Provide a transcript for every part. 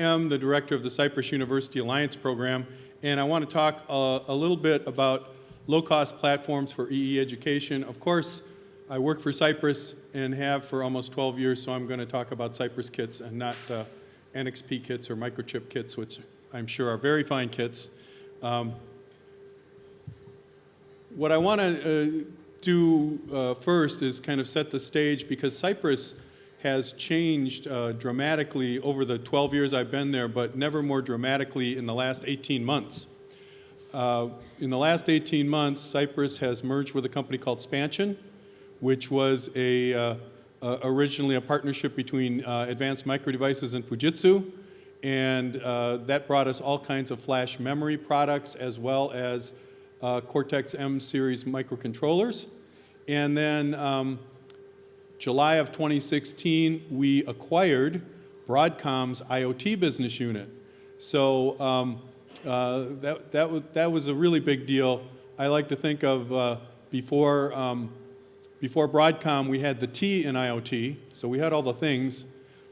am the director of the Cypress University Alliance program, and I want to talk uh, a little bit about low-cost platforms for EE education. Of course, I work for Cypress and have for almost 12 years, so I'm going to talk about Cypress kits and not uh, NXP kits or microchip kits, which I'm sure are very fine kits. Um, what I want to uh, do uh, first is kind of set the stage because Cypress has changed uh, dramatically over the 12 years I've been there, but never more dramatically in the last 18 months. Uh, in the last 18 months, Cypress has merged with a company called Spansion, which was a, uh, uh originally a partnership between uh, Advanced Micro Devices and Fujitsu, and uh, that brought us all kinds of flash memory products as well as Cortex-M series microcontrollers. And then um, July of 2016, we acquired Broadcom's IoT business unit. So um, uh, that, that, was, that was a really big deal. I like to think of uh, before, um, before Broadcom, we had the T in IoT, so we had all the things,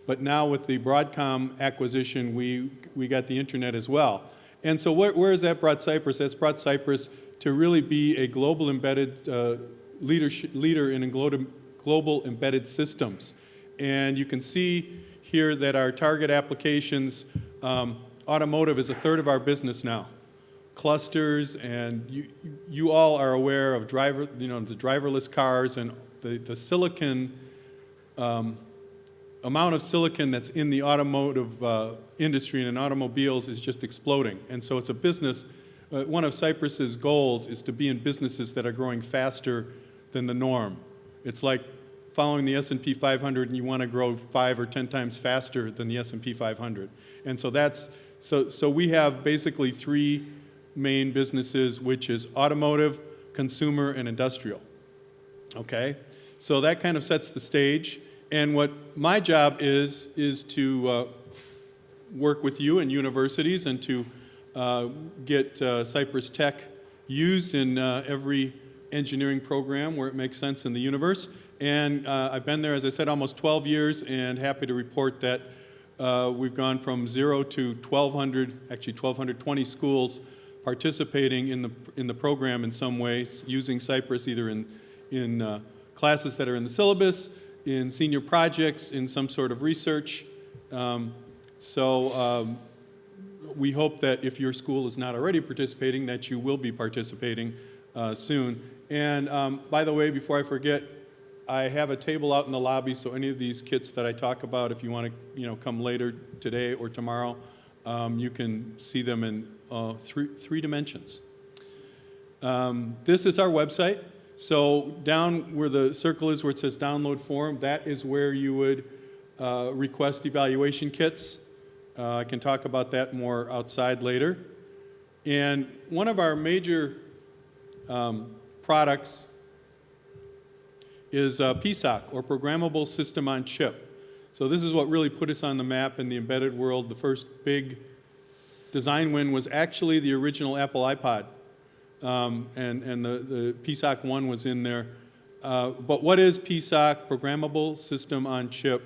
but now with the Broadcom acquisition, we, we got the internet as well. And so where, where has that brought Cypress? That's brought Cypress to really be a global embedded uh, leadership, leader in global embedded systems. And you can see here that our target applications, um, automotive is a third of our business now. Clusters and you, you all are aware of driver, you know, the driverless cars and the, the silicon, um, amount of silicon that's in the automotive uh, industry and in automobiles is just exploding. And so it's a business, uh, one of Cypress's goals is to be in businesses that are growing faster than the norm. It's like following the S&P 500 and you want to grow five or 10 times faster than the S&P 500. And so that's, so, so we have basically three main businesses, which is automotive, consumer, and industrial. Okay? So that kind of sets the stage. And what my job is, is to uh, work with you and universities and to uh, get uh, Cypress Tech used in uh, every engineering program where it makes sense in the universe. And uh, I've been there, as I said, almost 12 years and happy to report that uh, we've gone from zero to 1,200, actually 1,220 schools participating in the, in the program in some ways, using Cypress either in, in uh, classes that are in the syllabus, in senior projects, in some sort of research. Um, so um, we hope that if your school is not already participating, that you will be participating uh, soon. And um, by the way, before I forget, I have a table out in the lobby, so any of these kits that I talk about, if you want to you know, come later today or tomorrow, um, you can see them in uh, three, three dimensions. Um, this is our website. So down where the circle is where it says download form, that is where you would uh, request evaluation kits. Uh, I can talk about that more outside later. And one of our major um, products is uh, PSOC, or Programmable System on Chip. So this is what really put us on the map in the embedded world. The first big design win was actually the original Apple iPod. Um, and and the, the PSOC 1 was in there. Uh, but what is PSOC, Programmable System on Chip?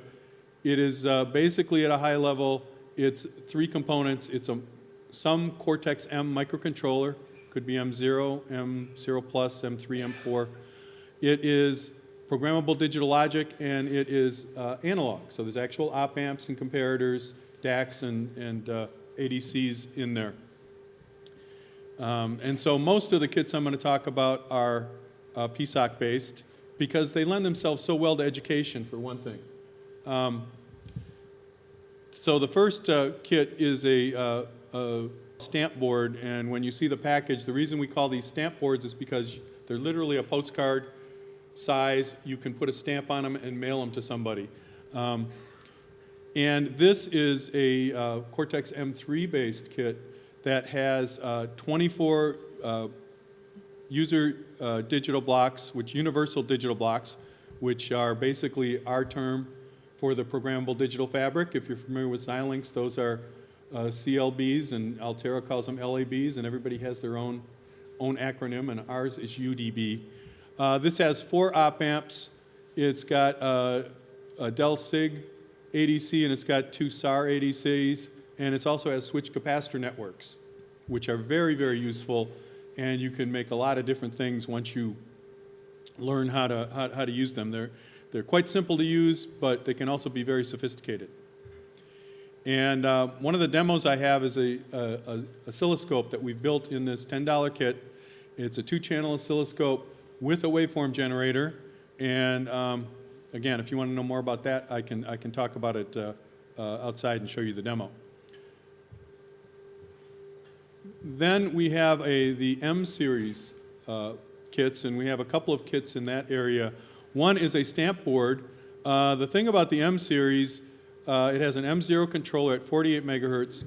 It is uh, basically at a high level, it's three components. It's a, some Cortex-M microcontroller, could be M0, M0 plus, M3, M4. It is programmable digital logic, and it is uh, analog. So there's actual op amps and comparators, DACs and, and uh, ADCs in there. Um, and so most of the kits I'm going to talk about are uh, PSOC based because they lend themselves so well to education for one thing. Um, so the first uh, kit is a, uh, a, stamp board and when you see the package, the reason we call these stamp boards is because they're literally a postcard size. You can put a stamp on them and mail them to somebody. Um, and this is a uh, Cortex M3 based kit that has uh, 24 uh, user uh, digital blocks, which universal digital blocks, which are basically our term for the programmable digital fabric. If you're familiar with Xilinx, those are uh, CLBs and Altera calls them LABs and everybody has their own, own acronym and ours is UDB. Uh, this has four op amps. It's got uh, a DelSig ADC and it's got two SAR ADCs and it also has switch capacitor networks, which are very, very useful, and you can make a lot of different things once you learn how to, how, how to use them. They're, they're quite simple to use, but they can also be very sophisticated. And uh, one of the demos I have is a, a, a oscilloscope that we've built in this $10 kit. It's a two-channel oscilloscope with a waveform generator. And um, again, if you want to know more about that, I can, I can talk about it uh, uh, outside and show you the demo. Then we have a, the M series uh, kits, and we have a couple of kits in that area. One is a stamp board. Uh, the thing about the M series, uh, it has an M0 controller at 48 megahertz.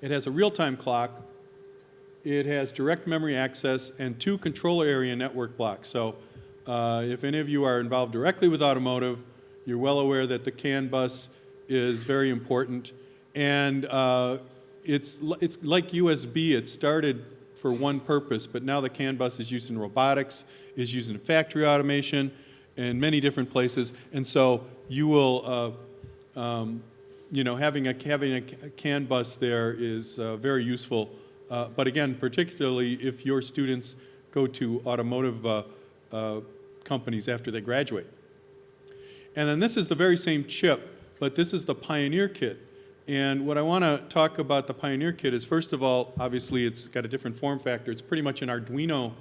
It has a real-time clock. It has direct memory access and two controller area network blocks. So uh, if any of you are involved directly with automotive, you're well aware that the CAN bus is very important. And uh, it's, it's like USB. It started for one purpose, but now the CAN bus is used in robotics, is used in factory automation, and many different places. And so you will, uh, um, you know, having a, having a CAN bus there is uh, very useful. Uh, but again, particularly if your students go to automotive uh, uh, companies after they graduate. And then this is the very same chip, but this is the Pioneer kit. And what I want to talk about the Pioneer kit is, first of all, obviously it's got a different form factor. It's pretty much an Arduino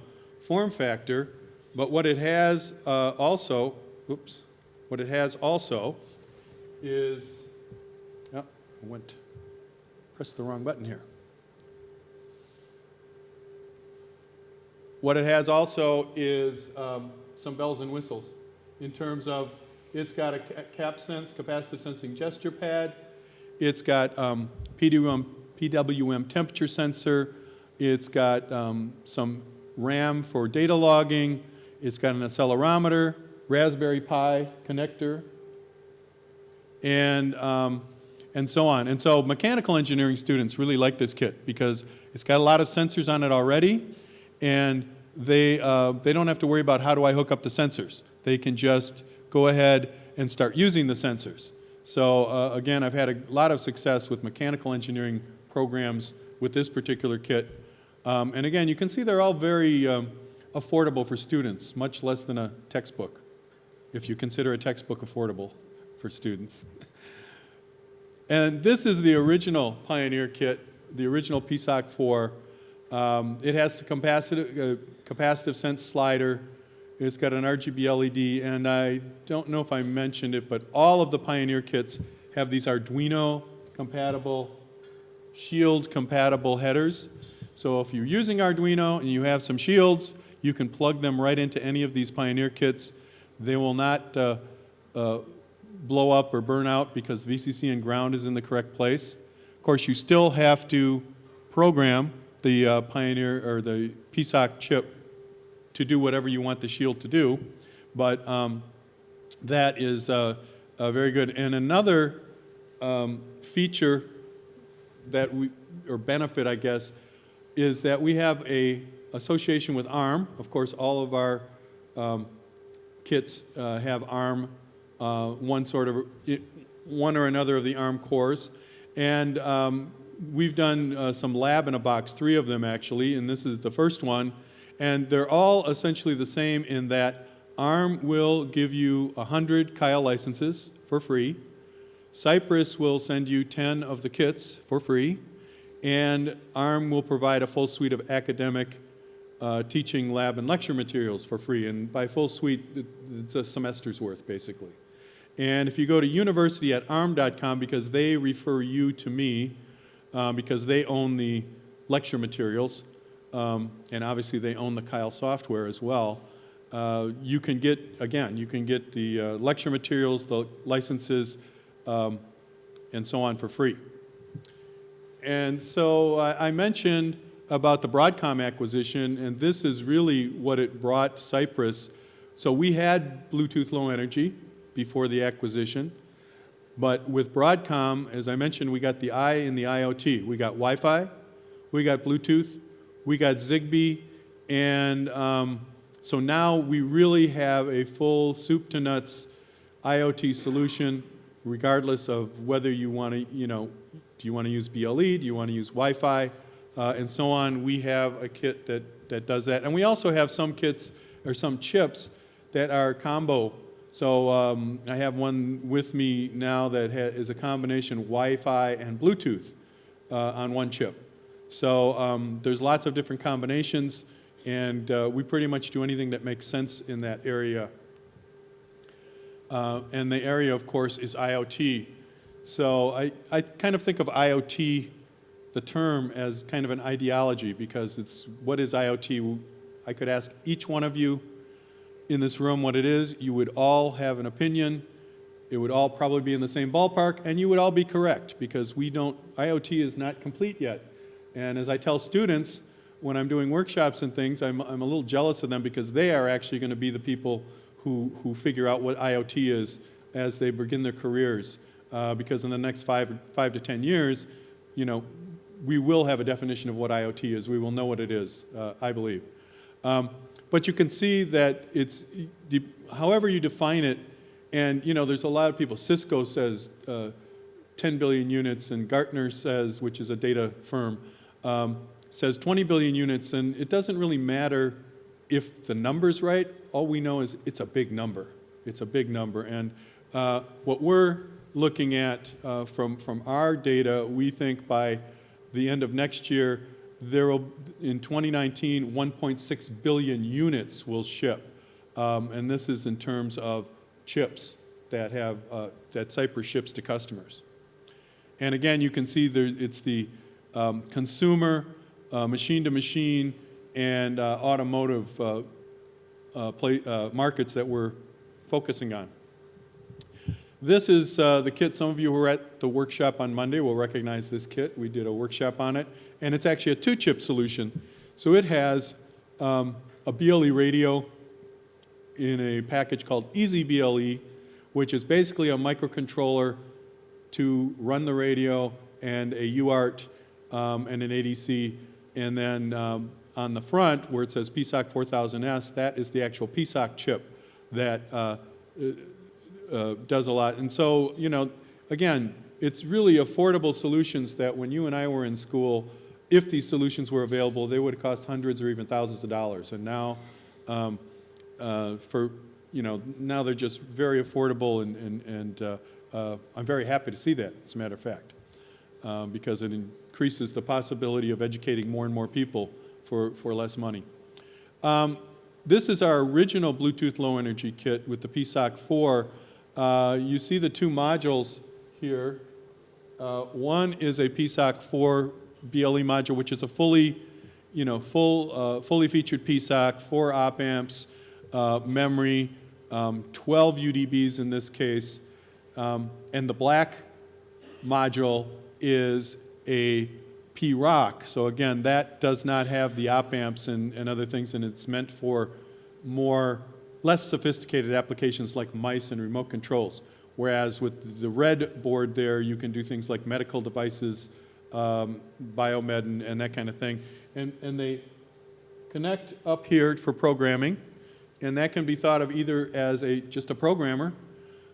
form factor, but what it has uh, also, oops, what it has also is, oh, I went, pressed the wrong button here. What it has also is um, some bells and whistles in terms of it's got a CapSense, capacitive sensing gesture pad, it's got um, PWM, PWM temperature sensor. It's got um, some RAM for data logging. It's got an accelerometer, Raspberry Pi connector, and, um, and so on. And so mechanical engineering students really like this kit because it's got a lot of sensors on it already, and they, uh, they don't have to worry about how do I hook up the sensors. They can just go ahead and start using the sensors. So uh, again, I've had a lot of success with mechanical engineering programs with this particular kit. Um, and again, you can see they're all very um, affordable for students, much less than a textbook, if you consider a textbook affordable for students. and this is the original Pioneer kit, the original PSOC 4. Um, it has a capacitive, uh, capacitive sense slider, it's got an RGB LED, and I don't know if I mentioned it, but all of the Pioneer kits have these Arduino compatible, Shield compatible headers. So if you're using Arduino and you have some shields, you can plug them right into any of these Pioneer kits. They will not uh, uh, blow up or burn out because VCC and ground is in the correct place. Of course, you still have to program the uh, Pioneer or the PSOC chip to do whatever you want the shield to do. But um, that is uh, uh, very good. And another um, feature that we, or benefit, I guess, is that we have a association with ARM. Of course, all of our um, kits uh, have ARM, uh, one sort of, one or another of the ARM cores. And um, we've done uh, some lab in a box, three of them actually, and this is the first one and they're all essentially the same in that ARM will give you 100 Keil licenses for free. Cypress will send you 10 of the kits for free. And ARM will provide a full suite of academic uh, teaching lab and lecture materials for free. And by full suite, it's a semester's worth, basically. And if you go to university at arm.com, because they refer you to me, uh, because they own the lecture materials, um, and obviously they own the Keil software as well, uh, you can get, again, you can get the uh, lecture materials, the licenses, um, and so on for free. And so I, I mentioned about the Broadcom acquisition, and this is really what it brought Cypress. So we had Bluetooth Low Energy before the acquisition, but with Broadcom, as I mentioned, we got the I in the IoT. We got Wi-Fi, we got Bluetooth, we got Zigbee, and um, so now we really have a full soup to nuts IoT solution, regardless of whether you want to, you know, Do you want to use BLE? Do you want to use Wi-Fi? Uh, and so on. We have a kit that, that does that. And we also have some kits or some chips that are combo. So um, I have one with me now that ha- is a combination Wi-Fi and Bluetooth uh, on one chip. So um, there's lots of different combinations, and uh, we pretty much do anything that makes sense in that area. Uh, and the area, of course, is IoT. So I, I kind of think of IoT, the term, as kind of an ideology because it's what is IoT? I could ask each one of you in this room what it is. You would all have an opinion. It would all probably be in the same ballpark, and you would all be correct because we don't, IoT is not complete yet. And as I tell students when I'm doing workshops and things, I'm, I'm a little jealous of them because they are actually going to be the people who, who figure out what IoT is as they begin their careers. Uh, because in the next five, five to 10 years, you know, we will have a definition of what IoT is. We will know what it is, uh, I believe. Um, but you can see that it's, however you define it, and you know, there's a lot of people, Cisco says uh, 10 billion units, and Gartner says, which is a data firm, um, says 20 billion units, and it doesn't really matter if the number's right. All we know is it's a big number. It's a big number, and uh, what we're looking at uh, from, from our data, we think by the end of next year, there will, in 2019, 1.6 billion units will ship. Um, and this is in terms of chips that have, uh, that Cypress ships to customers. And again, you can see there, it's the um, consumer, uh, machine-to-machine, and uh, automotive uh, play, markets that we're focusing on. This is uh, the kit. Some of you who were at the workshop on Monday will recognize this kit. We did a workshop on it. And it's actually a two-chip solution. So it has um, a BLE radio in a package called EZ-BLE, which is basically a microcontroller to run the radio and a UART um, and an ADC. And then um, on the front, where it says PSOC 4000S, that is the actual PSOC chip that uh, uh, does a lot. And so, you know, again, it's really affordable solutions that when you and I were in school, if these solutions were available, they would have cost hundreds or even thousands of dollars. And now, um, uh, for, you know, now they're just very affordable and, and, and uh, uh, I'm very happy to see that, as a matter of fact, um, because it increases the possibility of educating more and more people for, for less money. Um, this is our original Bluetooth low energy kit with the PSOC 4. Uh, you see the two modules here. Uh, one is a PSOC 4 BLE module, which is a fully, you know, full, uh, fully featured PSOC, four op amps, uh, memory, um, 12 UDBs in this case, um, and the black module is a P-ROC. So again, that does not have the op amps and, and other things, and it's meant for more, less sophisticated applications like mice and remote controls. Whereas with the red board there, you can do things like medical devices, um, biomed, and, and, that kind of thing. And, and they connect up here for programming, and that can be thought of either as a just a programmer,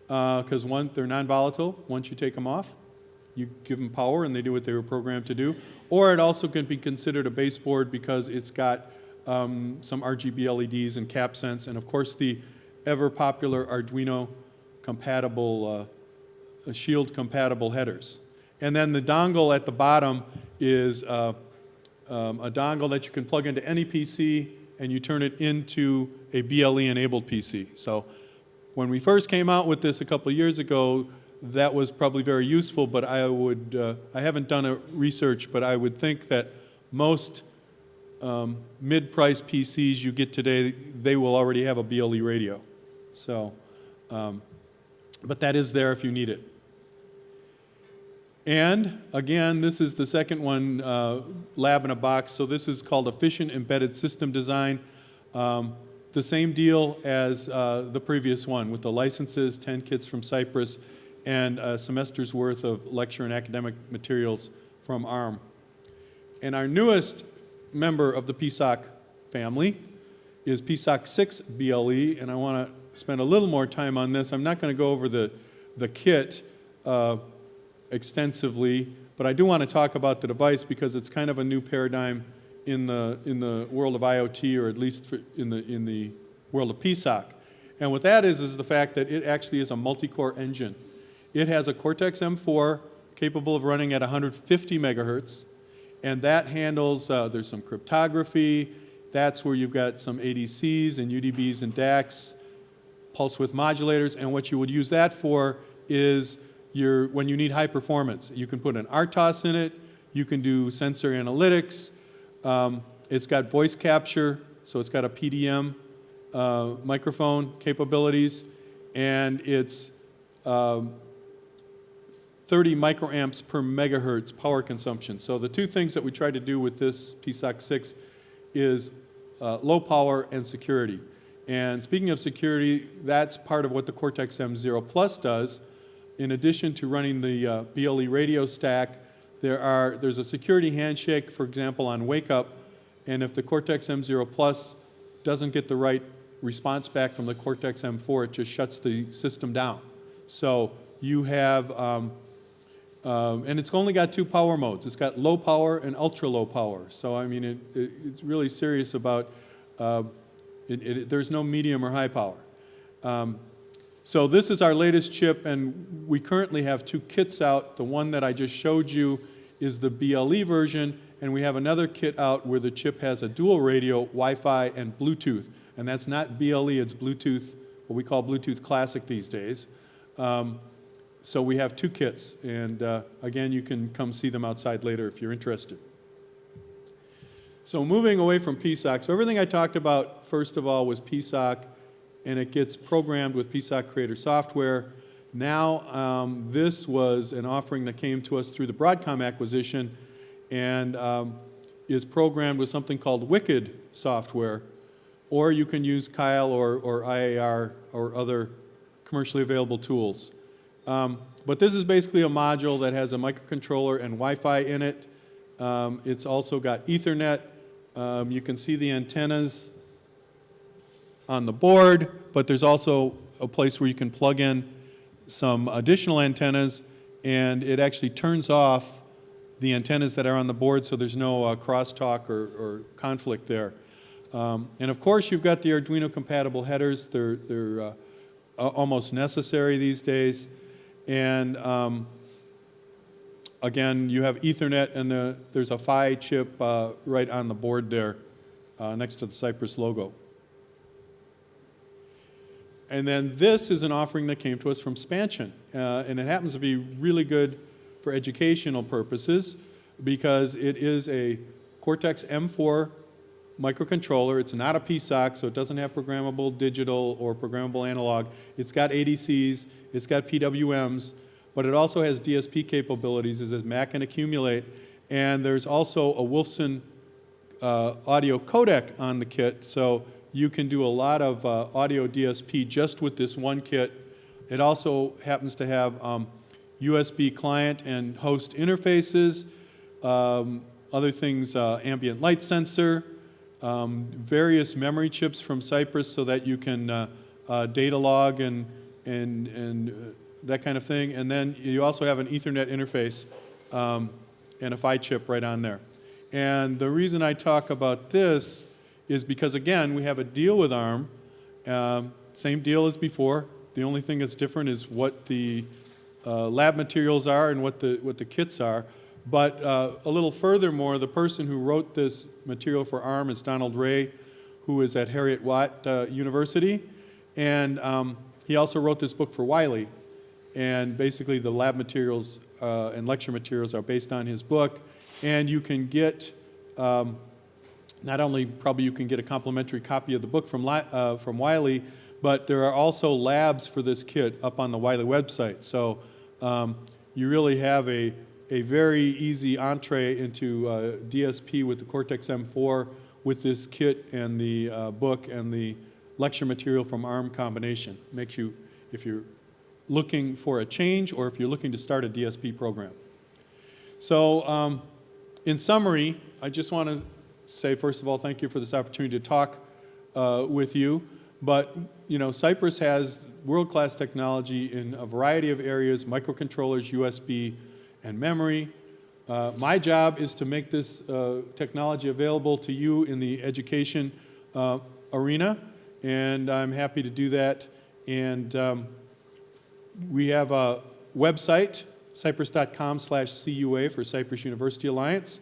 because uh, they're non-volatile once you take them off. You give them power and they do what they were programmed to do. Or it also can be considered a baseboard because it's got um, some RGB LEDs and CapSense, and of course the ever popular Arduino compatible, uh, Shield compatible headers. And then the dongle at the bottom is uh, um, a dongle that you can plug into any PC and you turn it into a BLE enabled PC. So when we first came out with this a couple years ago, that was probably very useful, but I would, uh, I haven't done a research, but I would think that most um, mid-price PCs you get today, they will already have a BLE radio. So, um, but that is there if you need it. And again, this is the second one, uh, lab in a box. So this is called efficient embedded system design. Um, the same deal as uh, the previous one with the licenses, 10 kits from Cypress, and a semester's worth of lecture and academic materials from ARM. And our newest member of the PSOC family is PSOC 6 BLE, and I want to spend a little more time on this. I'm not going to go over the, the kit uh, extensively, But I do want to talk about the device because it's kind of a new paradigm in the, in the world of IoT, or at least in, the, in the world of PSOC. And what that is, is the fact that it actually is a multi-core engine. It has a Cortex-M4 capable of running at 150 megahertz, and that handles, uh, there's some cryptography, that's where you've got some ADCs and UDBs and DACs, pulse width modulators, and what you would use that for is your, when you need high performance. You can put an RTOS in it, you can do sensor analytics, um, it's got voice capture, so it's got a PDM uh, microphone capabilities, and it's um, 30 microamps per megahertz power consumption. So the two things that we tried to do with this PSOC 6 is uh, low power and security. And speaking of security, that's part of what the Cortex-M0 Plus does. In addition to running the uh, BLE radio stack, there are, there's a security handshake, for example, on wake up, and if the Cortex-M0 Plus doesn't get the right response back from the Cortex-M4, it just shuts the system down. So you have, um, um, and it's only got two power modes. It's got low power and ultra low power. So I mean, it, it, it's really serious about, uh, it, there's no medium or high power. Um, so this is our latest chip, and we currently have two kits out. The one that I just showed you is the BLE version, and we have another kit out where the chip has a dual radio, Wi-Fi, and Bluetooth. And that's not BLE, it's Bluetooth, what we call Bluetooth Classic these days. Um, so we have two kits, and uh, again, you can come see them outside later if you're interested. So moving away from PSOC, so everything I talked about, first of all, was PSOC, and it gets programmed with PSOC Creator software. Now, um, this was an offering that came to us through the Broadcom acquisition and um, is programmed with something called WICED software, or you can use Keil or, or IAR or other commercially available tools. Um, but this is basically a module that has a microcontroller and Wi-Fi in it. Um, it's also got Ethernet. Um, you can see the antennas on the board, but there's also a place where you can plug in some additional antennas and it actually turns off the antennas that are on the board so there's no uh, crosstalk or, or, conflict there. Um, and of course you've got the Arduino compatible headers. They're, they're uh, almost necessary these days. And um, again, you have Ethernet and the, there's a PHY chip uh, right on the board there uh, next to the Cypress logo. And then this is an offering that came to us from Spansion. Uh, and it happens to be really good for educational purposes because it is a Cortex M4 microcontroller. It's not a PSOC, so it doesn't have programmable digital or programmable analog. It's got ADCs, it's got PWMs, but it also has DSP capabilities, it says Mac and accumulate, and there's also a Wolfson uh, audio codec on the kit, so you can do a lot of uh, audio DSP just with this one kit. It also happens to have um, USB client and host interfaces, um, other things, uh, ambient light sensor, um, various memory chips from Cypress so that you can uh, uh, data log and, and, and uh, that kind of thing. And then you also have an Ethernet interface um, and a PHY chip right on there. And the reason I talk about this is because again, we have a deal with ARM, um, same deal as before. The only thing that's different is what the uh, lab materials are and what the, what the kits are. But uh, a little furthermore, the person who wrote this material for ARM is Donald Reay, who is at Heriot-Watt uh, University. And um, he also wrote this book for Wiley. And basically the lab materials uh, and lecture materials are based on his book. And you can get um, not only probably you can get a complimentary copy of the book from, uh, from Wiley, but there are also labs for this kit up on the Wiley website. So um, you really have a, a very easy entree into uh, DSP with the Cortex-M4 with this kit and the uh, book and the lecture material from ARM combination. Makes you, if you're looking for a change or if you're looking to start a DSP program. So um, in summary, I just want to say, first of all, thank you for this opportunity to talk uh, with you. But, you know, Cypress has world-class technology in a variety of areas, microcontrollers, USB, and memory. Uh, My job is to make this uh, technology available to you in the education uh, arena, and I'm happy to do that. And um, we have a website, cypress.com slash CUA for Cypress University Alliance.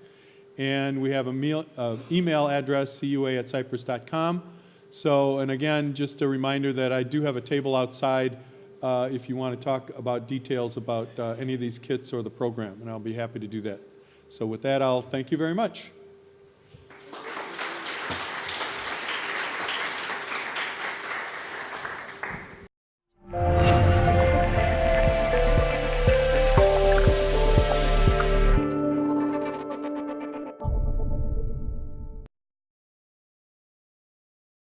And we have an uh, email address, cua at cypress.com. So, and again, just a reminder that I do have a table outside uh, if you want to talk about details about uh, any of these kits or the program, and I'll be happy to do that. So with that, I'll thank you very much.